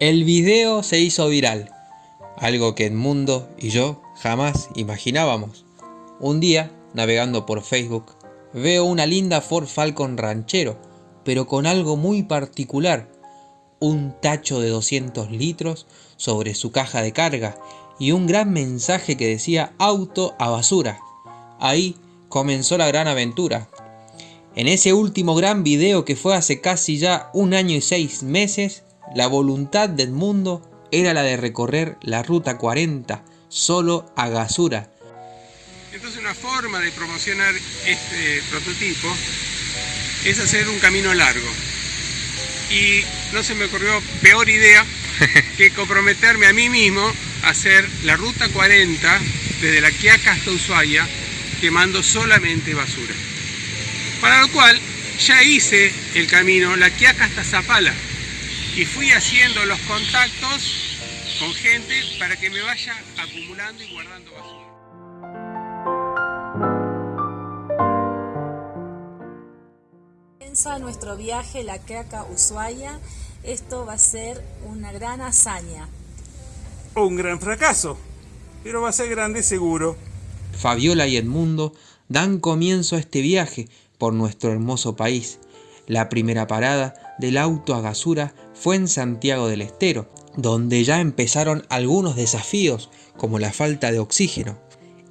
El video se hizo viral, algo que Edmundo y yo jamás imaginábamos. Un día, navegando por Facebook, veo una linda Ford Falcon ranchero, pero con algo muy particular, un tacho de 200 litros sobre su caja de carga y un gran mensaje que decía auto a basura. Ahí comenzó la gran aventura. En ese último gran video que fue hace casi ya un año y seis meses, la voluntad del mundo era la de recorrer la ruta 40 solo a Gasura. Entonces una forma de promocionar este prototipo es hacer un camino largo. Y no se me ocurrió peor idea que comprometerme a mí mismo a hacer la ruta 40 desde la Quiaca hasta Ushuaia quemando solamente basura. Para lo cual ya hice el camino la Quiaca hasta Zapala, y fui haciendo los contactos con gente para que me vaya acumulando y guardando basura. Comienza nuestro viaje La Queca Ushuaia. Esto va a ser una gran hazaña. Un gran fracaso, pero va a ser grande seguro. Fabiola y Edmundo dan comienzo a este viaje por nuestro hermoso país. La primera parada del auto a Gasura fue en Santiago del Estero, donde ya empezaron algunos desafíos como la falta de oxígeno.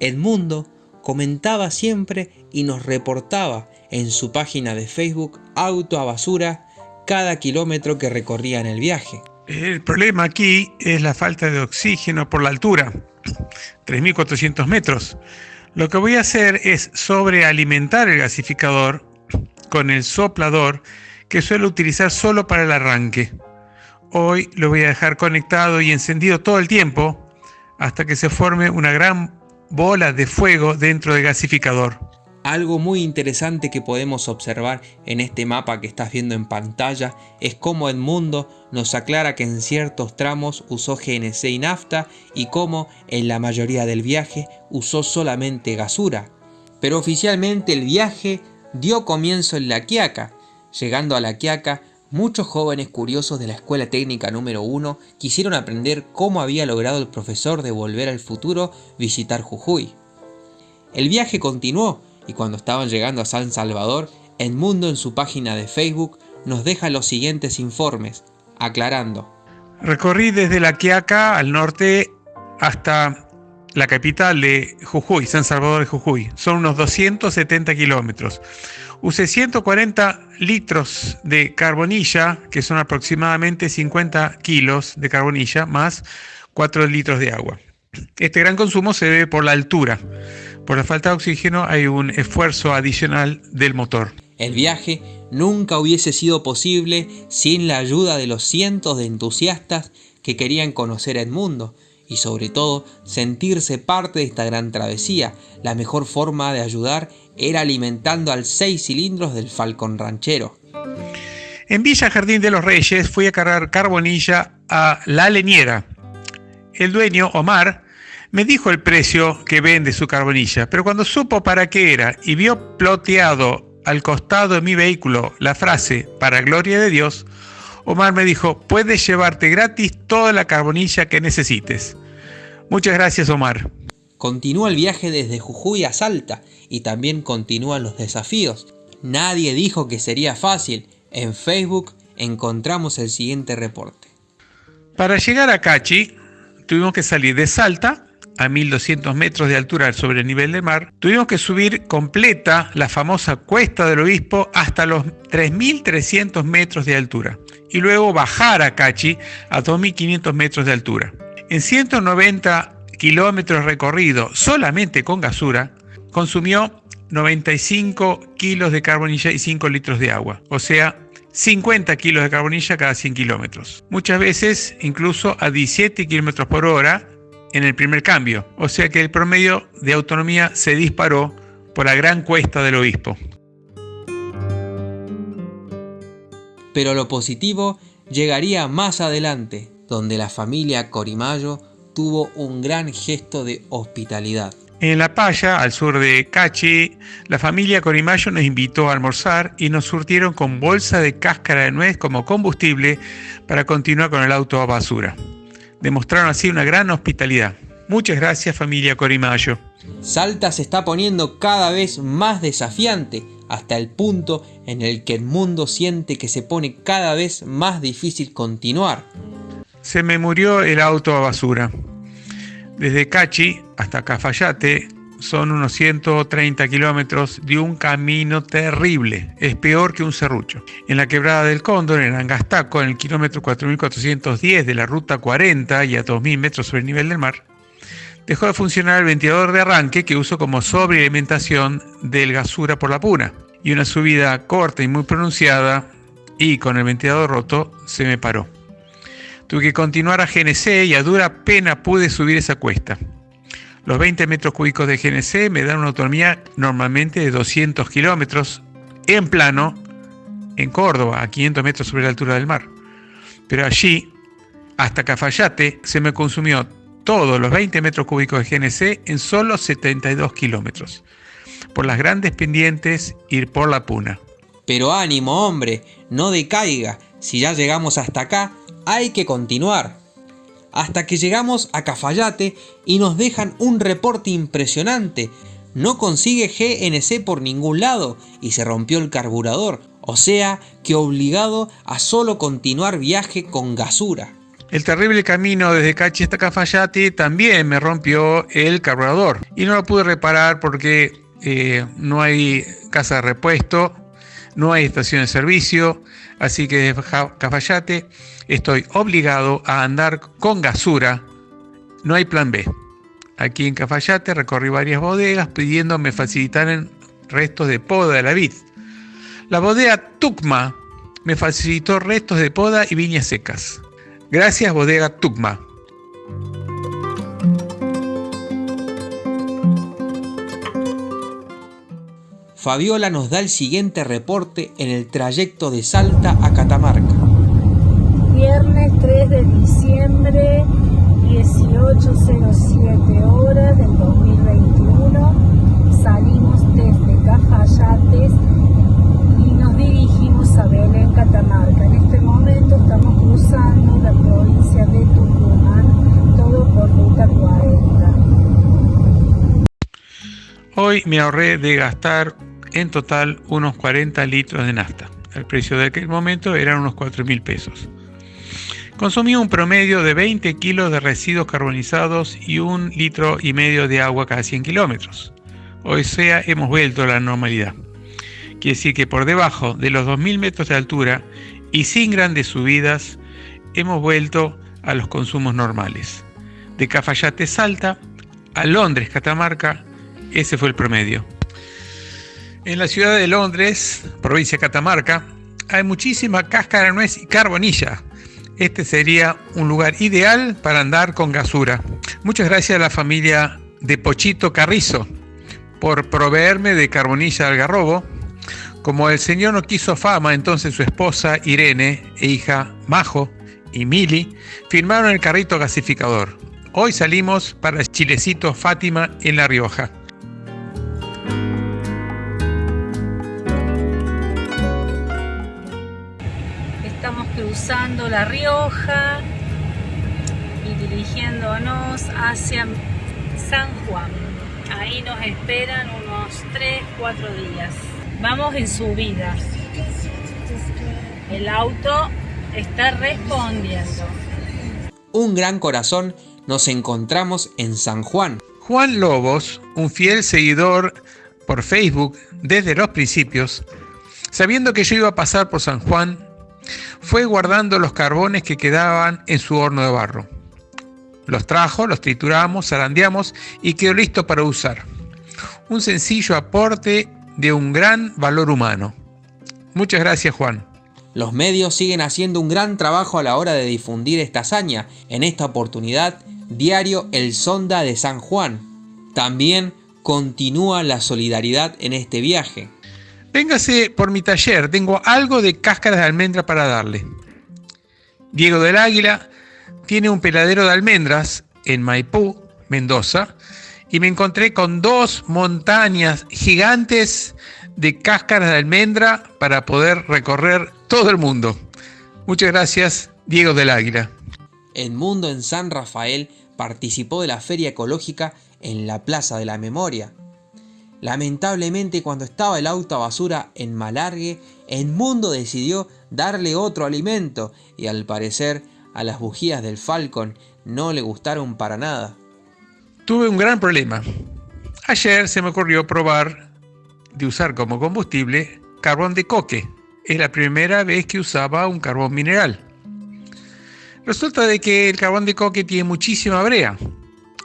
Edmundo comentaba siempre y nos reportaba en su página de Facebook Auto a Basura cada kilómetro que recorría en el viaje. El problema aquí es la falta de oxígeno por la altura, 3.400 metros. Lo que voy a hacer es sobrealimentar el gasificador con el soplador que suelo utilizar solo para el arranque. Hoy lo voy a dejar conectado y encendido todo el tiempo hasta que se forme una gran bola de fuego dentro del gasificador. Algo muy interesante que podemos observar en este mapa que estás viendo en pantalla es cómo Edmundo nos aclara que en ciertos tramos usó GNC y nafta y cómo en la mayoría del viaje usó solamente gasura. Pero oficialmente el viaje dio comienzo en La Quiaca. Llegando a La Quiaca, muchos jóvenes curiosos de la Escuela Técnica número 1 quisieron aprender cómo había logrado el profesor de Volver al Futuro visitar Jujuy. El viaje continuó y cuando estaban llegando a San Salvador, Edmundo en su página de Facebook nos deja los siguientes informes, aclarando. Recorrí desde La Quiaca al norte hasta la capital de Jujuy, San Salvador de Jujuy. Son unos 270 kilómetros. Usé 140 litros de carbonilla, que son aproximadamente 50 kilos de carbonilla, más 4 litros de agua. Este gran consumo se debe por la altura. Por la falta de oxígeno hay un esfuerzo adicional del motor. El viaje nunca hubiese sido posible sin la ayuda de los cientos de entusiastas que querían conocer Edmundo y sobre todo sentirse parte de esta gran travesía. La mejor forma de ayudar era alimentando al seis cilindros del Falcón Ranchero. En Villa Jardín de los Reyes fui a cargar carbonilla a La Leñera. El dueño, Omar, me dijo el precio que vende su carbonilla, pero cuando supo para qué era y vio ploteado al costado de mi vehículo la frase para gloria de Dios, Omar me dijo, puedes llevarte gratis toda la carbonilla que necesites. Muchas gracias Omar. Continúa el viaje desde Jujuy a Salta y también continúan los desafíos. Nadie dijo que sería fácil. En Facebook encontramos el siguiente reporte. Para llegar a Cachi tuvimos que salir de Salta a 1200 metros de altura sobre el nivel del mar, tuvimos que subir completa la famosa Cuesta del Obispo hasta los 3300 metros de altura y luego bajar a Cachi a 2500 metros de altura. En 190 kilómetros recorridos solamente con gasura, consumió 95 kilos de carbonilla y 5 litros de agua, o sea, 50 kilos de carbonilla cada 100 kilómetros. Muchas veces incluso a 17 kilómetros por hora en el primer cambio, o sea que el promedio de autonomía se disparó por la gran cuesta del obispo. Pero lo positivo llegaría más adelante. donde la familia Corimayo tuvo un gran gesto de hospitalidad. En La Paya, al sur de Cachi, la familia Corimayo nos invitó a almorzar y nos surtieron con bolsa de cáscara de nuez como combustible para continuar con el auto a basura. Demostraron así una gran hospitalidad. Muchas gracias familia Corimayo. Salta se está poniendo cada vez más desafiante hasta el punto en el que el mundo siente que se pone cada vez más difícil continuar. Se me murió el auto a basura. Desde Cachi hasta Cafayate son unos 130 kilómetros de un camino terrible, es peor que un serrucho. En la quebrada del Cóndor, en Angastaco, en el kilómetro 4410 de la ruta 40 y a 2000 metros sobre el nivel del mar, dejó de funcionar el ventilador de arranque que uso como sobrealimentación del gasura por la puna. Y una subida corta y muy pronunciada, y con el ventilador roto, se me paró. Tuve que continuar a GNC y a dura pena pude subir esa cuesta. Los 20 metros cúbicos de GNC me dan una autonomía normalmente de 200 kilómetros en plano en Córdoba, a 500 metros sobre la altura del mar. Pero allí, hasta Cafayate, se me consumió todos los 20 metros cúbicos de GNC en solo 72 kilómetros. Por las grandes pendientes ir por la puna. Pero ánimo, hombre, no decaiga. Si ya llegamos hasta acá, hay que continuar. Hasta que llegamos a Cafayate y nos dejan un reporte impresionante. No consigue GNC por ningún lado y se rompió el carburador. O sea que obligado a solo continuar viaje con gasura. El terrible camino desde Cachi hasta Cafayate también me rompió el carburador y no lo pude reparar porque eh, no hay casa de repuesto, no hay estación de servicio, así que desde Cafayate estoy obligado a andar con gasura, no hay plan B. Aquí en Cafayate recorrí varias bodegas pidiendo me facilitaran restos de poda de la vid. La bodega Tucma me facilitó restos de poda y viñas secas. Gracias Bodega Tucma. Fabiola nos da el siguiente reporte en el trayecto de Salta a Catamarca. Viernes 3 de diciembre, 18.07 horas del 2021, salimos desde Cafayates y nos dirigimos a Belén, Catamarca. En este momento estamos cruzando la provincia de Tucumán, todo por ruta 40. Hoy me ahorré de gastar en total unos 40 litros de nafta. El precio de aquel momento eran unos 4 mil pesos. Consumí un promedio de 20 kilos de residuos carbonizados y un litro y medio de agua cada 100 kilómetros. Hoy sea, hemos vuelto a la normalidad. Quiere decir que por debajo de los 2.000 metros de altura y sin grandes subidas, hemos vuelto a los consumos normales. De Cafayate Salta a Londres Catamarca, ese fue el promedio. En la ciudad de Londres, provincia de Catamarca, hay muchísima cáscara de nuez y carbonilla. Este sería un lugar ideal para andar con gasura. Muchas gracias a la familia de Pochito Carrizo por proveerme de carbonilla algarrobo. Como el señor no quiso fama, entonces su esposa Irene e hija Majo y Mili firmaron el carrito gasificador. Hoy salimos para Chilecito Fátima en La Rioja. Cruzando La Rioja y dirigiéndonos hacia San Juan. Ahí nos esperan unos 3-4 días. Vamos en subida. El auto está respondiendo. Un gran corazón nos encontramos en San Juan. Juan Lobos, un fiel seguidor por Facebook desde los principios, sabiendo que yo iba a pasar por San Juan, fue guardando los carbones que quedaban en su horno de barro. Los trajo, los trituramos, zarandeamos y quedó listo para usar. Un sencillo aporte de un gran valor humano. Muchas gracias Juan. Los medios siguen haciendo un gran trabajo a la hora de difundir esta hazaña. En esta oportunidad, diario El Sonda de San Juan. También continúa la solidaridad en este viaje. Véngase por mi taller, tengo algo de cáscaras de almendra para darle. Diego del Águila tiene un peladero de almendras en Maipú, Mendoza, y me encontré con dos montañas gigantes de cáscaras de almendra para poder recorrer todo el mundo. Muchas gracias, Diego del Águila. Mundo en San Rafael participó de la feria ecológica en la Plaza de la Memoria. Lamentablemente cuando estaba el auto a basura en Malargue, Mundo decidió darle otro alimento y al parecer a las bujías del Falcon no le gustaron para nada. Tuve un gran problema. Ayer se me ocurrió probar de usar como combustible carbón de coque. Es la primera vez que usaba un carbón mineral. Resulta de que el carbón de coque tiene muchísima brea.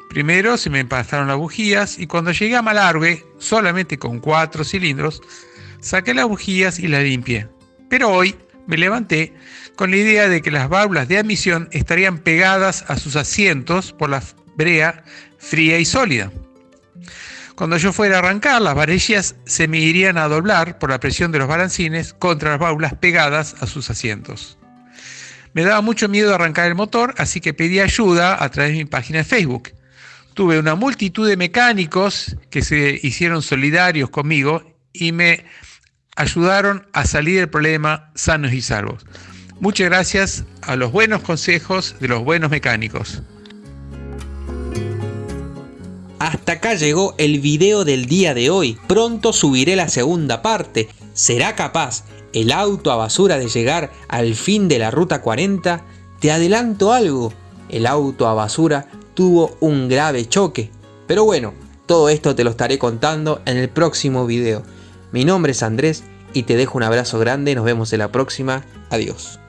Primero se me pasaron las bujías y cuando llegué a Malargue, solamente con cuatro cilindros, saqué las bujías y las limpié. Pero hoy me levanté con la idea de que las válvulas de admisión estarían pegadas a sus asientos por la brea fría y sólida. Cuando yo fuera a arrancar, las varillas se me irían a doblar por la presión de los balancines contra las válvulas pegadas a sus asientos. Me daba mucho miedo arrancar el motor, así que pedí ayuda a través de mi página de Facebook. Tuve una multitud de mecánicos que se hicieron solidarios conmigo y me ayudaron a salir del problema sanos y salvos. Muchas gracias a los buenos consejos de los buenos mecánicos. Hasta acá llegó el video del día de hoy. Pronto subiré la segunda parte. ¿Será capaz el auto a basura de llegar al fin de la ruta 40? Te adelanto algo. El auto a basura tuvo un grave choque. Pero bueno, todo esto te lo estaré contando en el próximo video. Mi nombre es Andrés y te dejo un abrazo grande. Nos vemos en la próxima. Adiós.